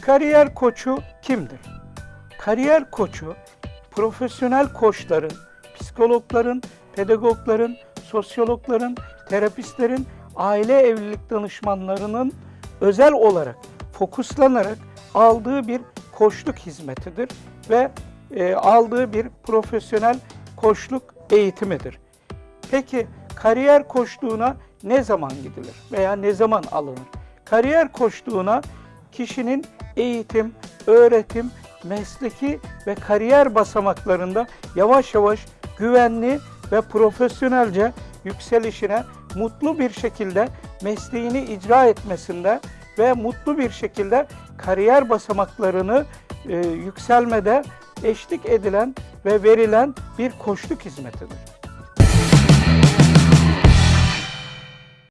Kariyer koçu kimdir? Kariyer koçu, profesyonel koçların, psikologların, pedagogların, sosyologların, terapistlerin, aile evlilik danışmanlarının özel olarak fokuslanarak aldığı bir koçluk hizmetidir ve e, aldığı bir profesyonel koçluk eğitimidir. Peki kariyer koçluğuna ne zaman gidilir veya ne zaman alınır? Kariyer koçluğuna kişinin eğitim, öğretim, mesleki ve kariyer basamaklarında yavaş yavaş güvenli ve profesyonelce yükselişine mutlu bir şekilde mesleğini icra etmesinde ve mutlu bir şekilde kariyer basamaklarını e, yükselmede eşlik edilen ve verilen bir koçluk hizmetidir.